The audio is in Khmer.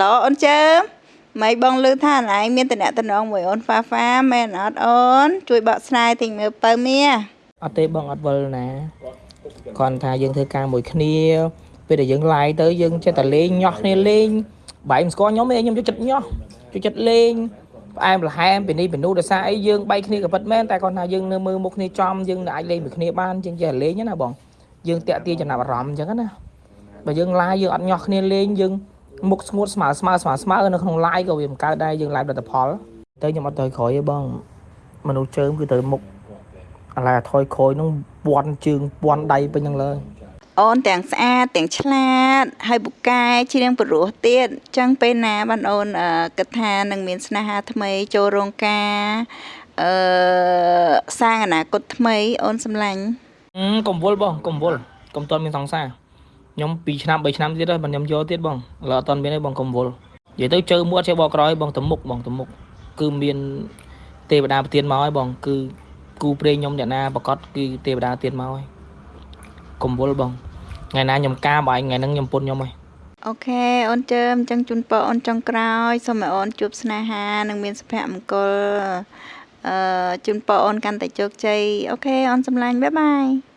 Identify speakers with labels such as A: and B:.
A: ឡូអូនជើមម៉េចបងលឺថាណឯងមានតំណែងតំណងមួយអូនហ្វាហ្វាមែនអត់អូន ជួយបកស្រាយទិញមើលបើមា
B: អត់ទេបងអត់វល់ណាគ្រាន់ថាយើងធ្វើការមួយគ្នាពេលដែលយើង live ទៅយើងចេះតែលេងញាស់គ្នាលេងបែកមិនស្គាល់ខ្ញុំទេខ្ញុំចូលចិត្តញាស់ចូលចិត្តលេងផ្អែមល្ហែមពីនេះពីនោះដោយសារអីយើងបែកគ្នាក៏ពិតមែនតែគ្រាន់ថាយើងនៅមើលមុខគ្នាចំយើងអាចលេងមួយគ្នាបានជាងចេះលេងណាបងយើងតាក់ទាញចំណាប់អារម្មណ៍អញ្ចឹងណាបើយើង live យើងអត់ញាស់គ្នាលេងយើង មុខស្ងួតស្មើស្មើស្មើស្មើនៅក្នុង live ក៏វាមិនកើតដែរយើង live ផលិតផលទៅខ្ញុំអត់ទៅក្រោយទេបងមនុស្សជើងគឺទៅមុខអាឡែថយក្រោយនឹងពាន់ជើងពាន់ដៃពេញហ្នឹងលើ
A: អូនទាំងស្អាតទាំងឆ្លាតហើយពូកែច្រៀងព្រោះទៀតអញ្ចឹងពេលណាបានអូនអឺគិតថានឹងមានស្នេហាថ្មីចូលរោងការអឺសាងអនាគតថ្មីអូនសម្លាញ់
B: អឺកុំវល់បងកុំវល់កុំតន់មានសង្សារ ខ្ញុំ2ឆ្នាំ3ឆ្នាំទៀតហើយបើខ្ញុំយកទៀតបងឥឡូវអត់តន់មានទេបងកុំវល់និយាយទៅជើមួតចេះបកក្រោយបងទៅមុខបងទៅមុខគឺមានទេវតាប្រទានមកហើយបង គឺគូព្រេងខ្ញុំអ្នកណាប្រកាសគឺទេវតាប្រទានមកហើយកុំវល់បងថ្ងៃណាខ្ញុំការបើឯងថ្ងៃហ្នឹងខ្ញុំពុនខ្ញុំហើយ
A: អូខេអូនជើមអញ្ចឹងជូនពរអូនចុងក្រោយសូមឲ្យអូនជួបស្នេហានិងមានសុភមង្គលអឺជូនពរអូនកាន់តែជោគជ័យអូខេអូនសម្លាញ់បាយបាយ